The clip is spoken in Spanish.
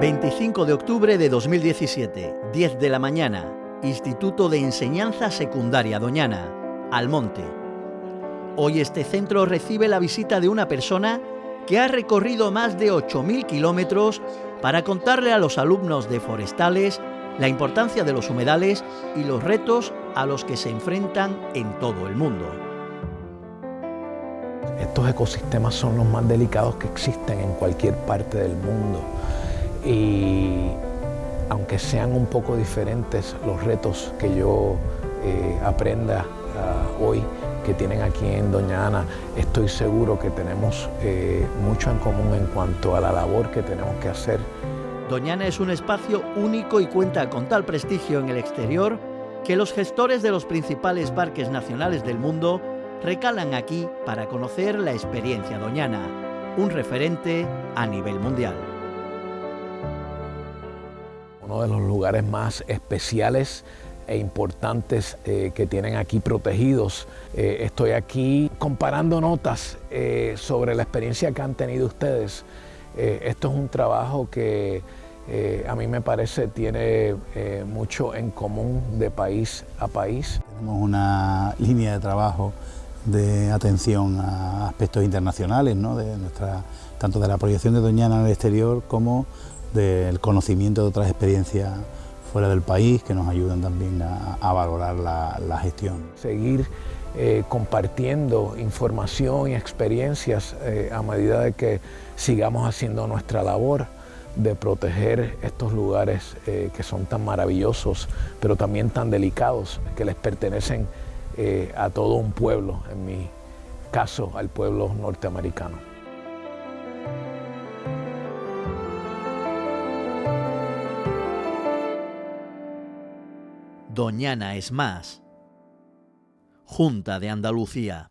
25 de octubre de 2017, 10 de la mañana, Instituto de Enseñanza Secundaria Doñana, Almonte. Hoy este centro recibe la visita de una persona que ha recorrido más de 8.000 kilómetros para contarle a los alumnos de forestales la importancia de los humedales y los retos a los que se enfrentan en todo el mundo. Estos ecosistemas son los más delicados que existen en cualquier parte del mundo y aunque sean un poco diferentes los retos que yo eh, aprenda ah, hoy que tienen aquí en Doña Ana, estoy seguro que tenemos eh, mucho en común en cuanto a la labor que tenemos que hacer. Doña Ana es un espacio único y cuenta con tal prestigio en el exterior que los gestores de los principales parques nacionales del mundo recalan aquí para conocer la experiencia doñana, un referente a nivel mundial uno de los lugares más especiales e importantes eh, que tienen aquí protegidos. Eh, estoy aquí comparando notas eh, sobre la experiencia que han tenido ustedes. esto es un trabajo que a mí me parece tiene mucho en común de país a país. Tenemos una línea de trabajo de atención a aspectos internacionales, ¿no? de nuestra, tanto de la proyección de Doñana el exterior como del conocimiento de otras experiencias fuera del país que nos ayudan también a, valorar la, gestión. Seguir eh, compartiendo información y experiencias eh, a medida de que sigamos haciendo nuestra labor de proteger estos lugares eh, que son tan maravillosos, pero también tan delicados, que les pertenecen a todo un pueblo, en mi caso al pueblo norteamericano. Doñana es más. Junta de Andalucía.